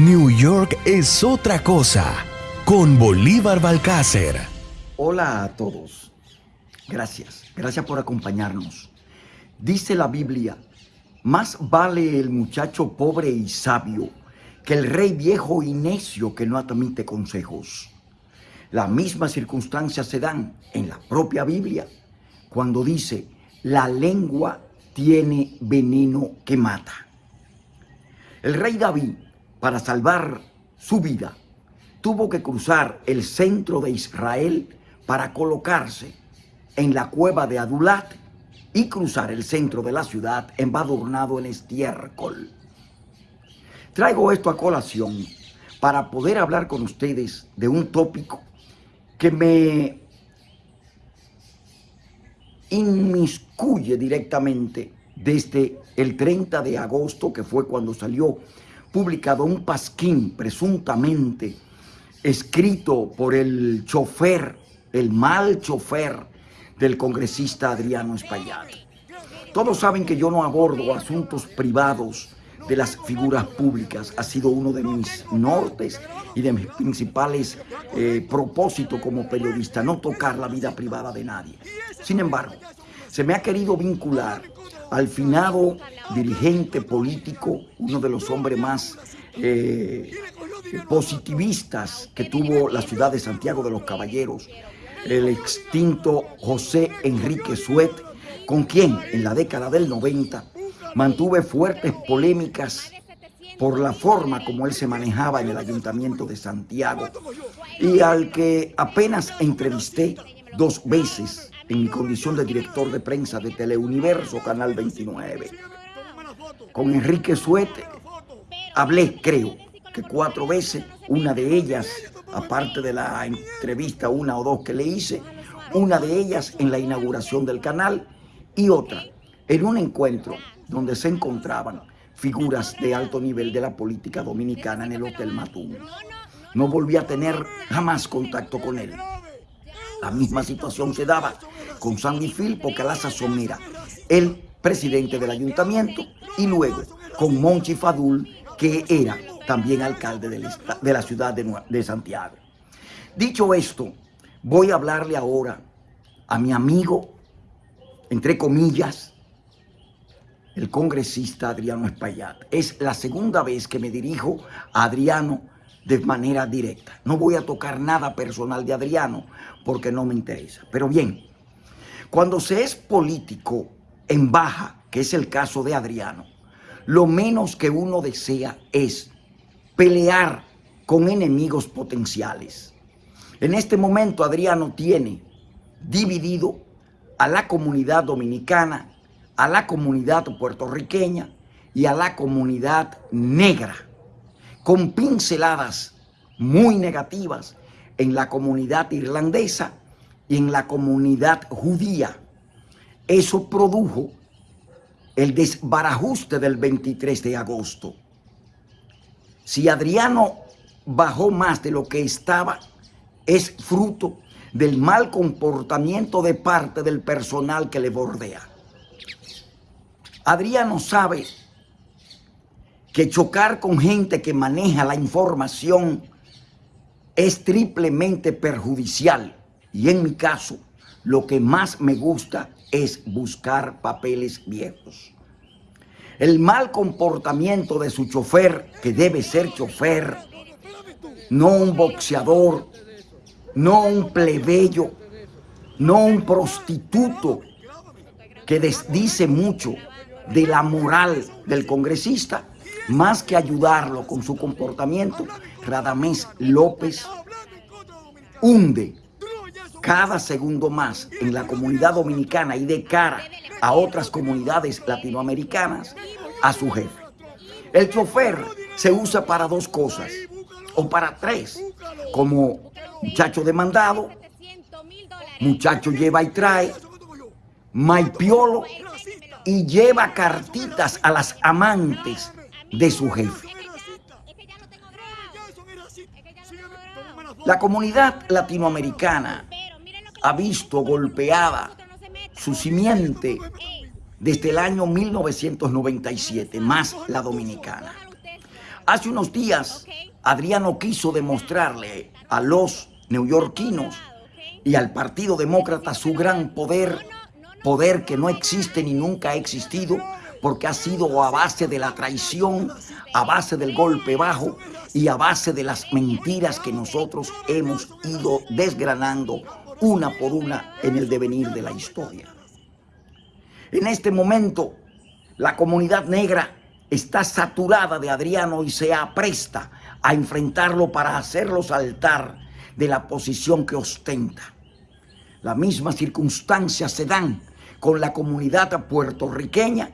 New York es otra cosa con Bolívar Balcácer. Hola a todos. Gracias. Gracias por acompañarnos. Dice la Biblia, más vale el muchacho pobre y sabio que el rey viejo y necio que no admite consejos. Las mismas circunstancias se dan en la propia Biblia cuando dice, la lengua tiene veneno que mata. El rey David para salvar su vida, tuvo que cruzar el centro de Israel para colocarse en la cueva de Adulat y cruzar el centro de la ciudad embadurnado en estiércol. Traigo esto a colación para poder hablar con ustedes de un tópico que me inmiscuye directamente desde el 30 de agosto, que fue cuando salió publicado un pasquín presuntamente escrito por el chofer, el mal chofer del congresista Adriano Espaillat. Todos saben que yo no abordo asuntos privados de las figuras públicas. Ha sido uno de mis nortes y de mis principales eh, propósitos como periodista, no tocar la vida privada de nadie. Sin embargo, se me ha querido vincular al finado dirigente político, uno de los hombres más eh, positivistas que tuvo la ciudad de Santiago de los Caballeros, el extinto José Enrique Suet, con quien en la década del 90 mantuve fuertes polémicas por la forma como él se manejaba en el Ayuntamiento de Santiago y al que apenas entrevisté dos veces en mi condición de director de prensa de Teleuniverso, Canal 29. Con Enrique Suete hablé, creo, que cuatro veces, una de ellas, aparte de la entrevista, una o dos que le hice, una de ellas en la inauguración del canal y otra en un encuentro donde se encontraban figuras de alto nivel de la política dominicana en el Hotel Matún. No volví a tener jamás contacto con él. La misma situación se daba con Sandy Filpo Calaza Somera, el presidente del ayuntamiento, y luego con Monchi Fadul, que era también alcalde de la ciudad de Santiago. Dicho esto, voy a hablarle ahora a mi amigo, entre comillas, el congresista Adriano Espaillat. Es la segunda vez que me dirijo a Adriano de manera directa. No voy a tocar nada personal de Adriano porque no me interesa. Pero bien, cuando se es político en baja, que es el caso de Adriano, lo menos que uno desea es pelear con enemigos potenciales. En este momento Adriano tiene dividido a la comunidad dominicana, a la comunidad puertorriqueña y a la comunidad negra, con pinceladas muy negativas en la comunidad irlandesa y en la comunidad judía. Eso produjo el desbarajuste del 23 de agosto. Si Adriano bajó más de lo que estaba, es fruto del mal comportamiento de parte del personal que le bordea. Adriano sabe que chocar con gente que maneja la información es triplemente perjudicial y en mi caso, lo que más me gusta es buscar papeles viejos. El mal comportamiento de su chofer, que debe ser chofer, no un boxeador, no un plebeyo, no un prostituto, que dice mucho de la moral del congresista, más que ayudarlo con su comportamiento, Radamés López hunde cada segundo más en la comunidad dominicana y de cara a otras comunidades latinoamericanas a su jefe. El chofer se usa para dos cosas, o para tres, como muchacho demandado, muchacho lleva y trae, maipiolo y lleva cartitas a las amantes de su jefe. La comunidad latinoamericana ha visto golpeada su simiente desde el año 1997, más la dominicana. Hace unos días, Adriano quiso demostrarle a los neoyorquinos y al Partido Demócrata su gran poder, poder que no existe ni nunca ha existido, porque ha sido a base de la traición, a base del golpe bajo y a base de las mentiras que nosotros hemos ido desgranando una por una en el devenir de la historia. En este momento, la comunidad negra está saturada de Adriano y se apresta a enfrentarlo para hacerlo saltar de la posición que ostenta. Las mismas circunstancias se dan con la comunidad puertorriqueña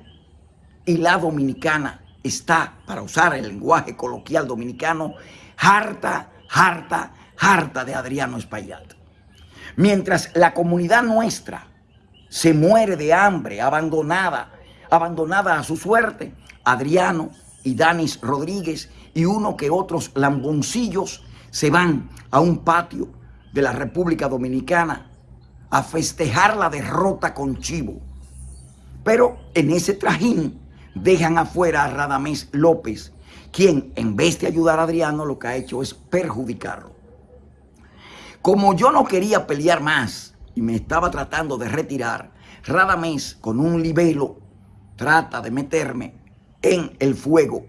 y la dominicana está, para usar el lenguaje coloquial dominicano, harta, harta, harta de Adriano Espaillat. Mientras la comunidad nuestra se muere de hambre, abandonada, abandonada a su suerte, Adriano y Danis Rodríguez y uno que otros lamboncillos se van a un patio de la República Dominicana a festejar la derrota con Chivo. Pero en ese trajín dejan afuera a Radamés López, quien en vez de ayudar a Adriano lo que ha hecho es perjudicarlo. Como yo no quería pelear más y me estaba tratando de retirar, Radamés con un libelo trata de meterme en el fuego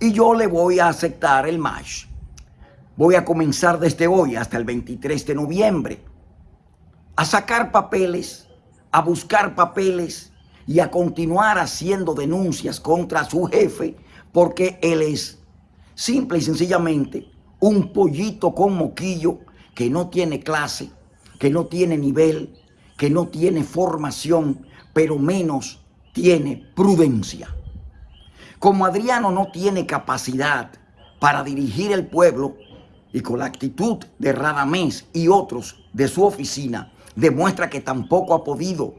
y yo le voy a aceptar el match. Voy a comenzar desde hoy hasta el 23 de noviembre a sacar papeles, a buscar papeles y a continuar haciendo denuncias contra su jefe porque él es simple y sencillamente un pollito con moquillo que no tiene clase, que no tiene nivel, que no tiene formación, pero menos tiene prudencia. Como Adriano no tiene capacidad para dirigir el pueblo y con la actitud de Radamés y otros de su oficina, demuestra que tampoco ha podido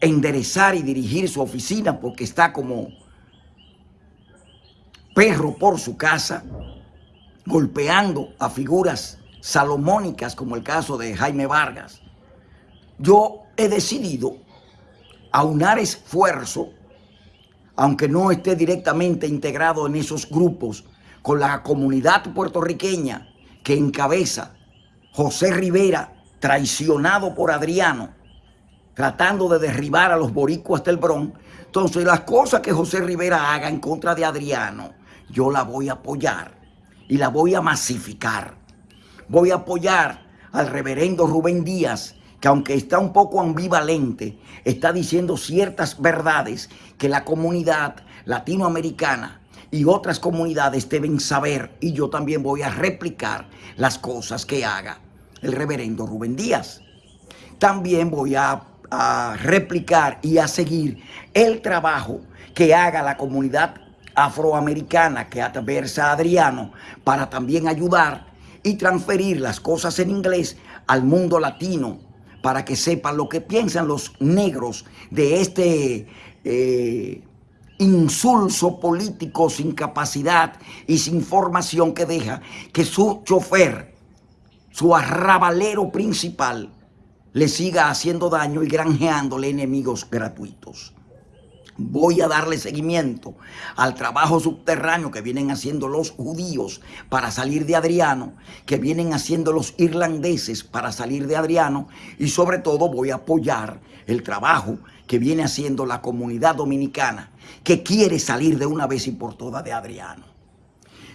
enderezar y dirigir su oficina porque está como perro por su casa, golpeando a figuras salomónicas como el caso de Jaime Vargas. Yo he decidido aunar esfuerzo, aunque no esté directamente integrado en esos grupos, con la comunidad puertorriqueña que encabeza José Rivera, traicionado por Adriano, tratando de derribar a los boricuas del Bronx. Entonces, las cosas que José Rivera haga en contra de Adriano, yo la voy a apoyar y la voy a masificar. Voy a apoyar al reverendo Rubén Díaz, que aunque está un poco ambivalente, está diciendo ciertas verdades que la comunidad latinoamericana y otras comunidades deben saber y yo también voy a replicar las cosas que haga el reverendo Rubén Díaz. También voy a replicar y a seguir el trabajo que haga la comunidad afroamericana que adversa a Adriano para también ayudar y transferir las cosas en inglés al mundo latino para que sepan lo que piensan los negros de este eh, insulso político sin capacidad y sin formación que deja que su chofer, su arrabalero principal, le siga haciendo daño y granjeándole enemigos gratuitos. Voy a darle seguimiento al trabajo subterráneo que vienen haciendo los judíos para salir de Adriano, que vienen haciendo los irlandeses para salir de Adriano y sobre todo voy a apoyar el trabajo que viene haciendo la comunidad dominicana que quiere salir de una vez y por todas de Adriano.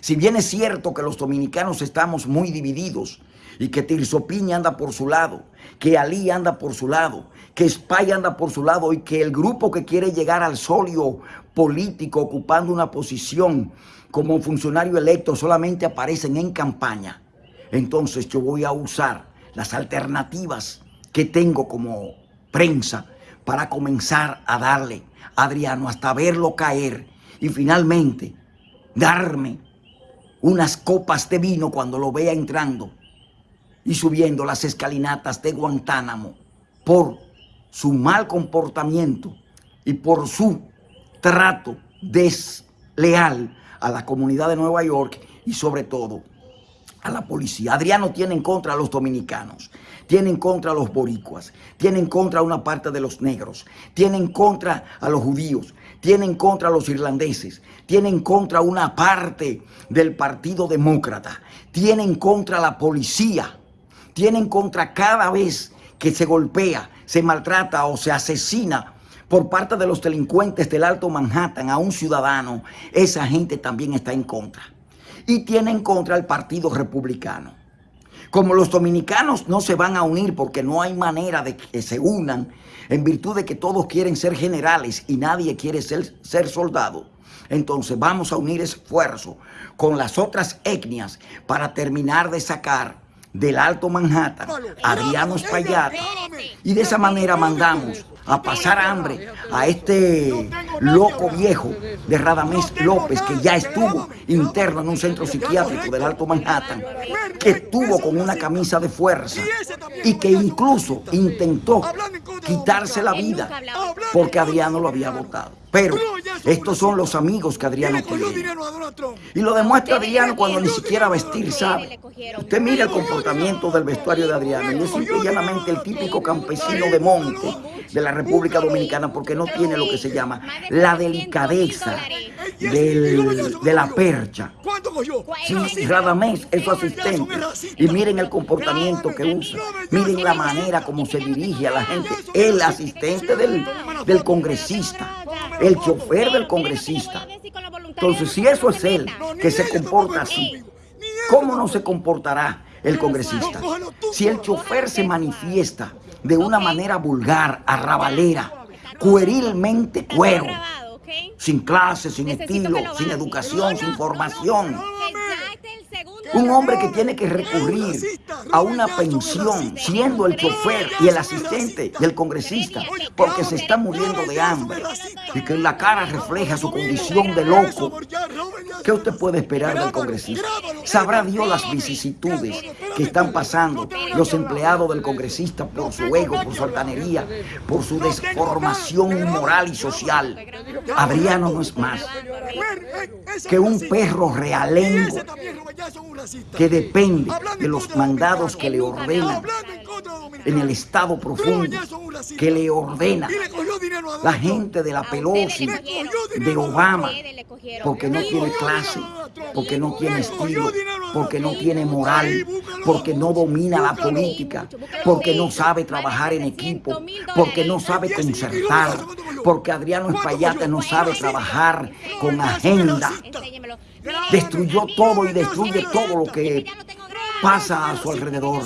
Si bien es cierto que los dominicanos estamos muy divididos y que Tirso Piña anda por su lado, que Ali anda por su lado, que Spy anda por su lado y que el grupo que quiere llegar al solio político ocupando una posición como funcionario electo solamente aparecen en campaña. Entonces yo voy a usar las alternativas que tengo como prensa para comenzar a darle a Adriano hasta verlo caer y finalmente darme unas copas de vino cuando lo vea entrando y subiendo las escalinatas de Guantánamo por su mal comportamiento y por su trato desleal a la comunidad de Nueva York y sobre todo a la policía. Adriano tiene en contra a los dominicanos, tiene en contra a los boricuas, tiene en contra a una parte de los negros, tiene en contra a los judíos, tiene en contra a los irlandeses, tiene en contra una parte del Partido Demócrata, tiene en contra a la policía, tiene en contra cada vez que se golpea, se maltrata o se asesina por parte de los delincuentes del Alto Manhattan a un ciudadano, esa gente también está en contra. Y tiene en contra el Partido Republicano. Como los dominicanos no se van a unir porque no hay manera de que se unan, en virtud de que todos quieren ser generales y nadie quiere ser, ser soldado, entonces vamos a unir esfuerzo con las otras etnias para terminar de sacar del Alto Manhattan. Adriano Espaillat y de esa manera mandamos a pasar hambre a este loco viejo de Radamés López que ya estuvo interno en un centro psiquiátrico del Alto Manhattan, que estuvo con una camisa de fuerza y que incluso intentó quitarse la vida porque Adriano lo había votado. Pero estos son los amigos que Adriano tiene. Y lo demuestra Adriano cuando ni siquiera vestir sabe. Usted mira el comportamiento del vestuario de Adriano y es simplemente el típico campesino de monte de la República Dominicana porque no tiene lo que se llama la delicadeza de la percha. Sí, Radamés es su asistente. Y miren el comportamiento que usa. Miren la manera como se dirige a la gente. El asistente del, del congresista. El chofer del congresista. Entonces, si eso es él, que se comporta así, ¿cómo no se comportará el congresista? Si el chofer se manifiesta de una manera vulgar, arrabalera, puerilmente cuero, sin clase, sin estilo, sin educación, sin formación. Un hombre que tiene que recurrir a una pensión siendo el chofer y el asistente del congresista porque se está muriendo de hambre y que en la cara refleja su condición de loco. ¿Qué usted puede esperar del congresista? Sabrá Dios las vicisitudes que están pasando los empleados del congresista por su ego, por su altanería, por su desformación moral y social. Adriano no es más que un perro realengo que depende de los mandados que le ordenan en el estado profundo que le ordena la gente de la Pelosi, de Obama, porque no tiene clase, porque no tiene estilo, porque no tiene. moral, porque no domina la política, porque no sabe trabajar en equipo, porque no sabe concertar, porque Adriano Espaillate no sabe trabajar con agenda. Destruyó todo y destruye todo lo que pasa a su alrededor.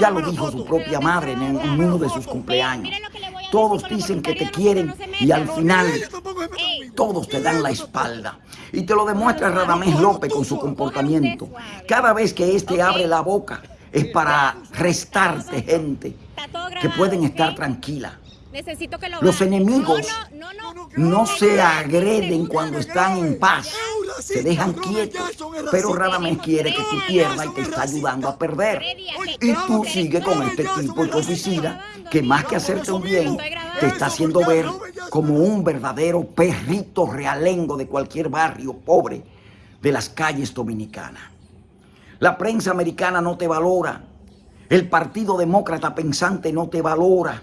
Ya lo dijo su propia madre en uno de sus cumpleaños. Todos dicen que te quieren y al final todos te dan la espalda. Y te lo demuestra Radamés López con su comportamiento. Cada vez que éste abre la boca es para restarte gente que pueden estar tranquila. Los enemigos no se agreden cuando están en paz se dejan quietos, pero Radamés quiere que tú pierdas y te está ayudando a perder. Y tú sigues con este tipo de oficina que más que hacerte un bien, te está haciendo ver como un verdadero perrito realengo de cualquier barrio pobre de las calles dominicanas. La prensa americana no te valora. El Partido Demócrata Pensante no te valora.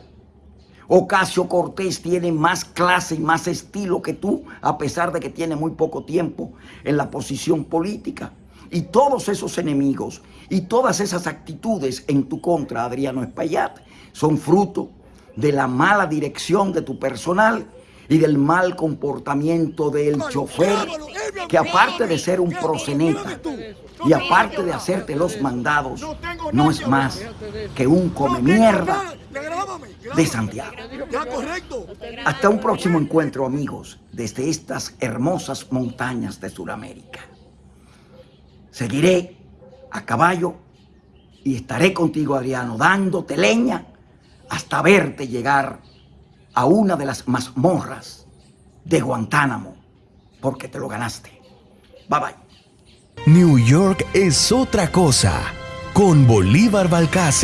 Ocasio Cortés tiene más clase y más estilo que tú, a pesar de que tiene muy poco tiempo en la posición política. Y todos esos enemigos y todas esas actitudes en tu contra, Adriano Espaillat, son fruto de la mala dirección de tu personal y del mal comportamiento del chofer, que aparte de ser un proseneta y aparte de hacerte los mandados, no es más que un come mierda de Santiago. Hasta un próximo encuentro, amigos, desde estas hermosas montañas de Sudamérica. Seguiré a caballo y estaré contigo, Adriano, dándote leña hasta verte llegar a una de las mazmorras de Guantánamo, porque te lo ganaste. Bye bye. New York es otra cosa, con Bolívar Balcácer.